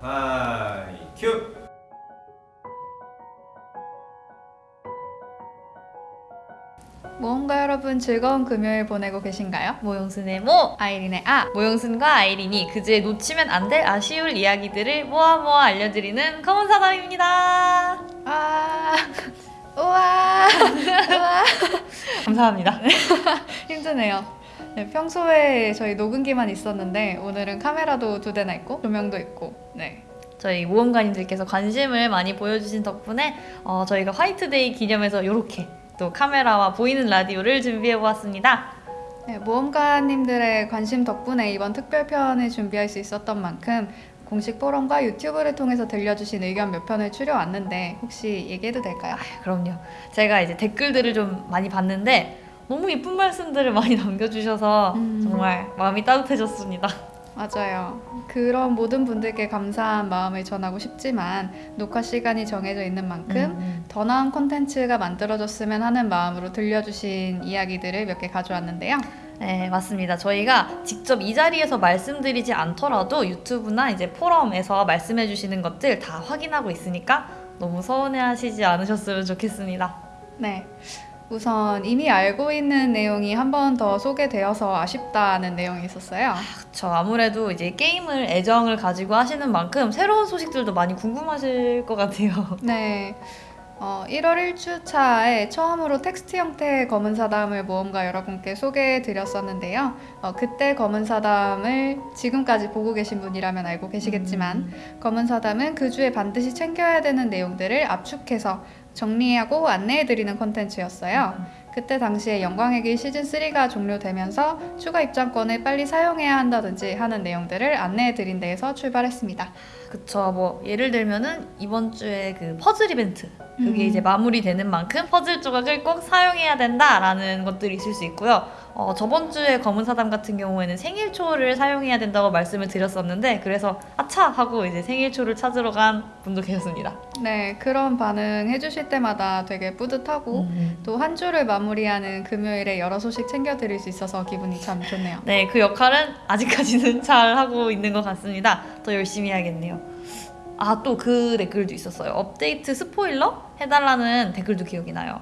하이 큐! 모험가 여러분 즐거운 금요일 보내고 계신가요? 모용순의 모! 아이린의 아! 모용순과 아이린이 금주에 놓치면 안 될 아쉬울 이야기들을 모아 모아 알려드리는 검은 사담입니다. 아! 우와! 우와! 감사합니다. 힘드네요. 네, 평소에 저희 녹음기만 있었는데 오늘은 카메라도 두 대나 있고 조명도 있고 네. 저희 모험가님들께서 관심을 많이 보여주신 덕분에 어, 저희가 화이트데이 기념해서 이렇게 또 카메라와 보이는 라디오를 준비해보았습니다. 네, 모험가님들의 관심 덕분에 이번 특별편을 준비할 수 있었던 만큼 공식 포럼과 유튜브를 통해서 들려주신 의견 몇 편을 추려왔는데 혹시 얘기해도 될까요? 그럼요. 제가 이제 댓글들을 좀 많이 봤는데 너무 예쁜 말씀들을 많이 남겨주셔서 음. 정말 마음이 따뜻해졌습니다. 맞아요. 그런 모든 분들께 감사한 마음을 전하고 싶지만 녹화 시간이 정해져 있는 만큼 음, 더 나은 콘텐츠가 만들어졌으면 하는 마음으로 들려주신 이야기들을 몇 개 가져왔는데요. 네, 맞습니다. 저희가 직접 이 자리에서 말씀드리지 않더라도 유튜브나 이제 포럼에서 말씀해 주시는 것들 다 확인하고 있으니까 너무 서운해 하시지 않으셨으면 좋겠습니다. 네. 우선 이미 알고 있는 내용이 한 번 더 소개되어서 아쉽다는 내용이 있었어요. 그쵸. 아무래도 이제 게임을 애정을 가지고 하시는 만큼 새로운 소식들도 많이 궁금하실 것 같아요. 네. 어, 1월 1주차에 처음으로 텍스트 형태의 검은 사담을 모험가 여러분께 소개해 드렸었는데요. 어, 그때 검은 사담을 지금까지 보고 계신 분이라면 알고 계시겠지만 검은 사담은 그 주에 반드시 챙겨야 되는 내용들을 압축해서 정리하고 안내해 드리는 콘텐츠였어요. 그때 당시에 영광의 길 시즌 3가 종료되면서 추가 입장권을 빨리 사용해야 한다든지 하는 내용들을 안내해 드린 데에서 출발했습니다. 그쵸. 뭐 예를 들면은 이번 주에 그 퍼즐 이벤트 그게 음. 이제 마무리되는 만큼 퍼즐 조각을 꼭 사용해야 된다라는 것들이 있을 수 있고요. 어, 저번 주에 검은 사담 같은 경우에는 생일초를 사용해야 된다고 말씀을 드렸었는데 그래서 아차 하고 이제 생일초를 찾으러 간 분도 계셨습니다. 네, 그런 반응 해주실 때마다 되게 뿌듯하고 음. 또한 주를 마무리하는 금요일에 여러 소식 챙겨드릴 수 있어서 기분이 참 좋네요. 네, 그 역할은 아직까지는 잘 하고 있는 것 같습니다. 더 열심히 해야겠네요. 아, 또 그 댓글도 있었어요. 업데이트 스포일러 해달라는 댓글도 기억이 나요.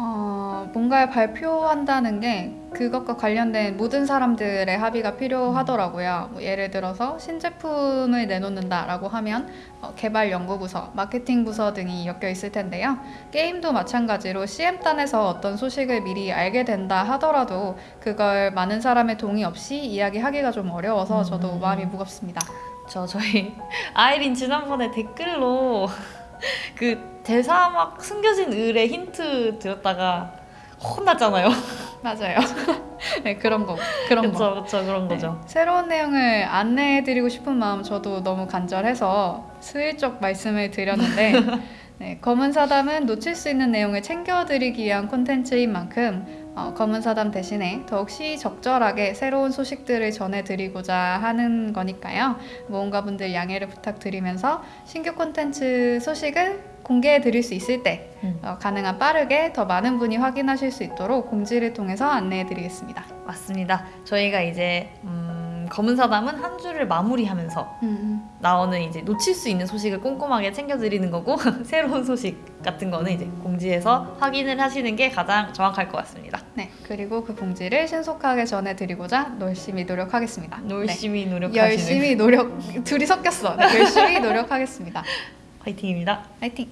어, 뭔가를 발표한다는 게 그것과 관련된 모든 사람들의 합의가 필요하더라고요. 뭐 예를 들어서 신제품을 내놓는다라고 하면 어, 개발 연구부서, 마케팅 부서 등이 엮여 있을 텐데요. 게임도 마찬가지로 CM단에서 어떤 소식을 미리 알게 된다 하더라도 그걸 많은 사람의 동의 없이 이야기하기가 좀 어려워서 저도 음. 마음이 무겁습니다. 저 저희 아이린 지난번에 댓글로 그 대사 막 숨겨진 을의 힌트 드렸다가 혼났잖아요. 맞아요. 네, 그런 거. 그런 거. 그쵸 그쵸 그런 네, 거죠. 새로운 내용을 안내해드리고 싶은 마음 저도 너무 간절해서 슬쩍 말씀을 드렸는데 네, 검은 사담은 놓칠 수 있는 내용을 챙겨드리기 위한 콘텐츠인 만큼 어, 검은 사담 대신에 더욱 시적절하게 새로운 소식들을 전해드리고자 하는 거니까요. 모험가 분들 양해를 부탁드리면서 신규 콘텐츠 소식을 공개해 드릴 수 있을 때 음. 어, 가능한 빠르게 더 많은 분이 확인하실 수 있도록 공지를 통해서 안내해 드리겠습니다. 맞습니다. 저희가 이제 음, 검은 사담은 한 주를 마무리하면서 음. 나오는 이제 놓칠 수 있는 소식을 꼼꼼하게 챙겨드리는 거고 새로운 소식 같은 거는 이제 공지해서 확인을 하시는 게 가장 정확할 것 같습니다. 네, 그리고 그 공지를 신속하게 전해드리고자 열심히 노력하겠습니다. 열심히 네, 노력하시는 열심히 노력 둘이 섞였어. 네, 열심히 노력하겠습니다. 화이팅입니다. 파이팅.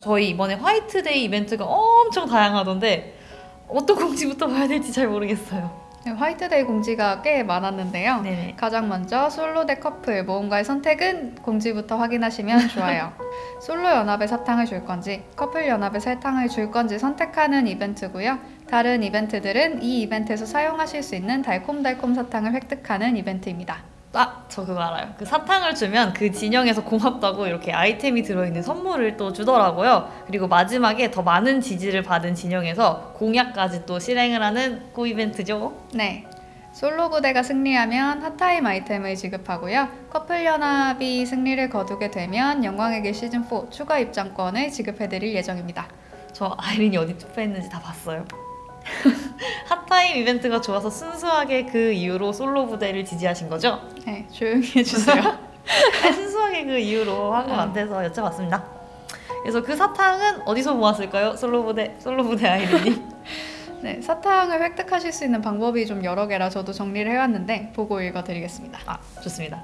저희 이번에 화이트데이 이벤트가 엄청 다양하던데 어떤 공지부터 봐야 될지 잘 모르겠어요. 네, 화이트데이 공지가 꽤 많았는데요. 네네. 가장 먼저 솔로 대 커플 모험가의 선택은 공지부터 확인하시면 좋아요. 솔로 연합에 사탕을 줄 건지 커플 연합에 사탕을 줄 건지 선택하는 이벤트고요. 다른 이벤트들은 이 이벤트에서 사용하실 수 있는 달콤달콤 사탕을 획득하는 이벤트입니다. 아, 저 그거 알아요. 그 사탕을 주면 그 진영에서 고맙다고 이렇게 아이템이 들어있는 선물을 또 주더라고요. 그리고 마지막에 더 많은 지지를 받은 진영에서 공약까지 또 실행을 하는 고 이벤트죠. 네. 솔로 부대가 승리하면 핫타임 아이템을 지급하고요. 커플 연합이 승리를 거두게 되면 영광의 길 시즌4 추가 입장권을 지급해드릴 예정입니다. 저 아이린이 어디 투표했는지 다 봤어요. 핫타임 이벤트가 좋아서 순수하게 그 이유로 솔로 부대를 지지하신 거죠? 네, 조용히 해주세요. 네, 순수하게 그 이유로 한 것 같아서 여쭤봤습니다. 그래서 그 사탕은 어디서 모았을까요? 솔로 부대 솔로 부대 아이들님. 네, 사탕을 획득하실 수 있는 방법이 좀 여러 개라 저도 정리를 해왔는데 보고 읽어드리겠습니다. 아 좋습니다.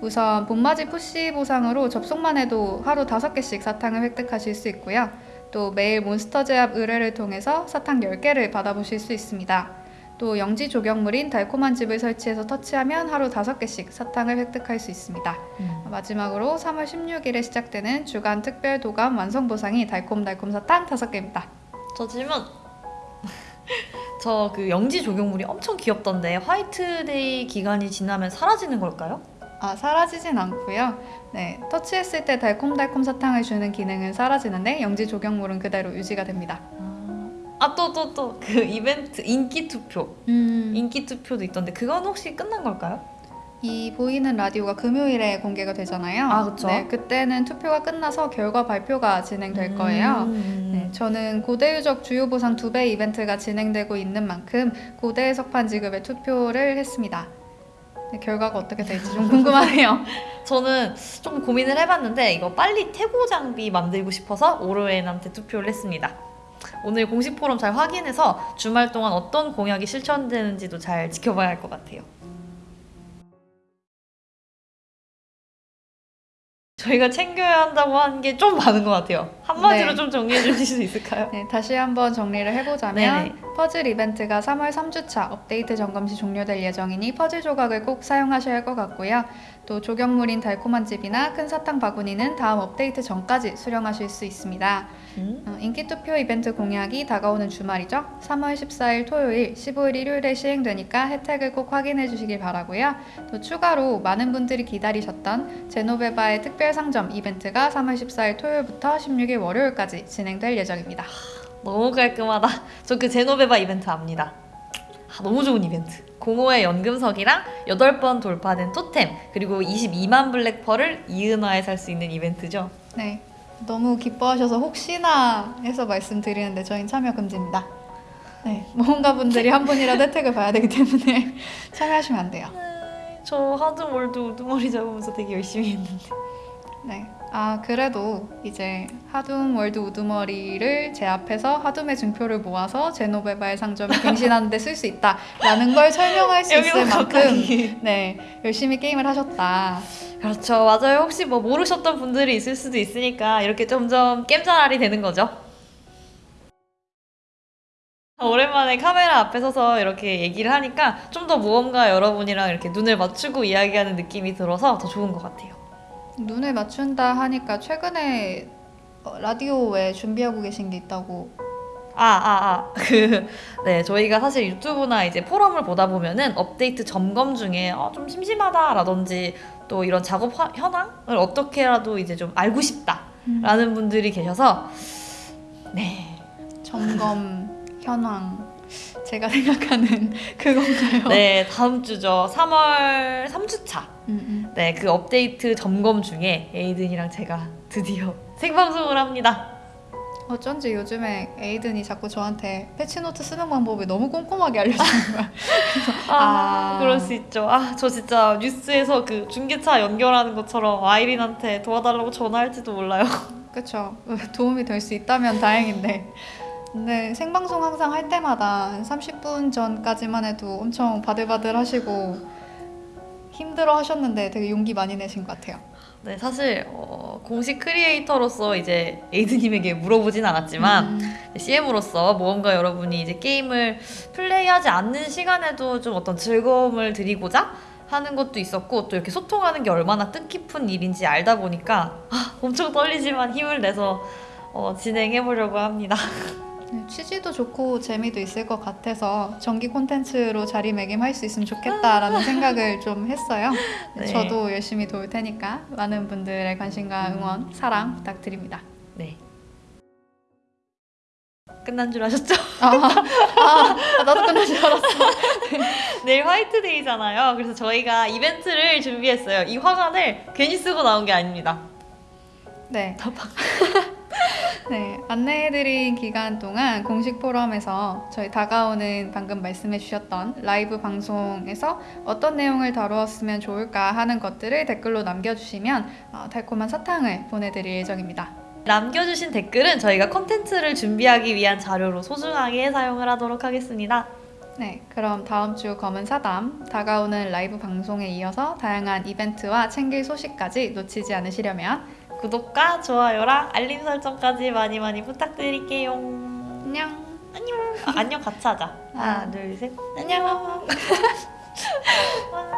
우선 봄맞이 푸시 보상으로 접속만 해도 하루 다섯 개씩 사탕을 획득하실 수 있고요. 또 매일 몬스터 제압 의뢰를 통해서 사탕 10개를 받아보실 수 있습니다. 또 영지 조경물인 달콤한 집을 설치해서 터치하면 하루 다섯 개씩 사탕을 획득할 수 있습니다. 마지막으로 3월 16일에 시작되는 주간 특별 도감 완성 보상이 달콤달콤 사탕 5개입니다. 저 질문. 저 그 영지 조경물이 엄청 귀엽던데 화이트데이 기간이 지나면 사라지는 걸까요? 아, 사라지진 않고요. 네, 터치했을 때 달콤달콤 사탕을 주는 기능은 사라지는데 영지 조경물은 그대로 유지가 됩니다. 아 또 또 또 그 이벤트 인기 투표 음, 인기 투표도 있던데 그건 혹시 끝난 걸까요? 이 보이는 라디오가 금요일에 공개가 되잖아요. 아, 그쵸. 네, 그때는 투표가 끝나서 결과 발표가 진행될 거예요. 음. 네, 저는 고대 유적 주요 보상 두 배 이벤트가 진행되고 있는 만큼 고대 석판 지급에 투표를 했습니다. 네, 결과가 어떻게 될지 좀 궁금하네요. 저는 좀 고민을 해봤는데 이거 빨리 태고 장비 만들고 싶어서 오르엔한테 투표를 했습니다. 오늘 공식 포럼 잘 확인해서 주말 동안 어떤 공약이 실천되는지도 잘 지켜봐야 할 것 같아요. 저희가 챙겨야 한다고 하는 게 좀 많은 것 같아요. 한마디로 네. 좀 정리해 주실 수 있을까요? 네, 다시 한번 정리를 해보자면 네네. 퍼즐 이벤트가 3월 3주차 업데이트 점검 시 종료될 예정이니 퍼즐 조각을 꼭 사용하셔야 할 것 같고요. 또 조경물인 달콤한 집이나 큰 사탕 바구니는 다음 업데이트 전까지 수령하실 수 있습니다. 음? 어, 인기 투표 이벤트 공약이 다가오는 주말이죠. 3월 14일 토요일, 15일 일요일에 시행되니까 혜택을 꼭 확인해 주시길 바라고요. 또 추가로 많은 분들이 기다리셨던 제노베바의 특별 상점 이벤트가 3월 14일 토요일부터 16일 월요일까지 진행될 예정입니다. 너무 깔끔하다. 저 그 제노베바 이벤트 압니다. 아, 너무 좋은 이벤트. 공호의 연금석이랑 8번 돌파된 토템 그리고 22만 블랙펄을 이은화에 살 수 있는 이벤트죠. 네. 너무 기뻐하셔서 혹시나 해서 말씀드리는데 저희는 참여 금지입니다. 네. 모험가 분들이 한 분이라도 혜택을 봐야 되기 때문에 참여하시면 안 돼요. 저 하드 월드 우두머리 잡으면서 되게 열심히 했는데. 네. 아, 그래도 이제 하둠 월드 우두머리를 제 앞에서 하둠의 증표를 모아서 제노베바의 상점에 갱신하는 데 쓸 수 있다라는 걸 설명할 수 있을 만큼. 네, 열심히 게임을 하셨다. 그렇죠. 맞아요. 혹시 뭐 모르셨던 분들이 있을 수도 있으니까 이렇게 점점 겜자랄이 되는 거죠. 오랜만에 카메라 앞에 서서 이렇게 얘기를 하니까 좀더 모험가 여러분이랑 이렇게 눈을 맞추고 이야기하는 느낌이 들어서 더 좋은 것 같아요. 눈을 맞춘다 하니까 최근에 어, 라디오에 준비하고 계신 게 있다고. 아, 아, 아. 그, 네, 저희가 사실 유튜브나 이제 포럼을 보다 보면은 업데이트 점검 중에 어, 좀 심심하다라든지 또 이런 작업 화- 현황을 어떻게라도 이제 좀 알고 싶다라는 분들이 계셔서 네. 점검 현황 제가 생각하는 그건가요? 네, 다음 주죠. 3월 3주차. 음, 음. 네, 그 업데이트 점검 중에 에이든이랑 제가 드디어 생방송을 합니다. 어쩐지 요즘에 에이든이 자꾸 저한테 패치노트 쓰는 방법을 너무 꼼꼼하게 알려주는 거야. 아, 아. 그럴 수 있죠. 아, 저 진짜 뉴스에서 그 중계차 연결하는 것처럼 아이린한테 도와달라고 전화할지도 몰라요. 그쵸. 도움이 될 수 있다면 다행인데. 근데 생방송 항상 할 때마다 한 30분 전까지만 해도 엄청 바들바들 하시고 힘들어 하셨는데 되게 용기 많이 내신 것 같아요. 네, 사실 어, 공식 크리에이터로서 이제 에이드님에게 물어보진 않았지만 음, CM으로서 모험가 여러분이 이제 게임을 플레이하지 않는 시간에도 좀 어떤 즐거움을 드리고자 하는 것도 있었고 또 이렇게 소통하는 게 얼마나 뜻깊은 일인지 알다 보니까 아, 엄청 떨리지만 힘을 내서 어, 진행해 보려고 합니다. 네, 취지도 좋고 재미도 있을 것 같아서 정기 콘텐츠로 자리매김할 수 있으면 좋겠다라는 생각을 좀 했어요. 네, 네. 저도 열심히 도울 테니까 많은 분들의 관심과 응원, 사랑 부탁드립니다. 네. 끝난 줄 아셨죠? 아, 아 나도 끝난 줄 알았어. 내일 화이트데이잖아요. 그래서 저희가 이벤트를 준비했어요. 이 화관을 괜히 쓰고 나온 게 아닙니다. 네. 네, 안내해드린 기간 동안 공식 포럼에서 저희 다가오는 방금 말씀해주셨던 라이브 방송에서 어떤 내용을 다루었으면 좋을까 하는 것들을 댓글로 남겨주시면 어, 달콤한 사탕을 보내드릴 예정입니다. 남겨주신 댓글은 저희가 컨텐츠를 준비하기 위한 자료로 소중하게 사용을 하도록 하겠습니다. 네, 그럼 다음 주 검은 사담 다가오는 라이브 방송에 이어서 다양한 이벤트와 챙길 소식까지 놓치지 않으시려면 구독과 좋아요랑 알림 설정까지 많이 많이 부탁드릴게요. 안녕. 안녕. 아, 안녕 같이 하자. 하나, 아. 둘, 셋. 안녕.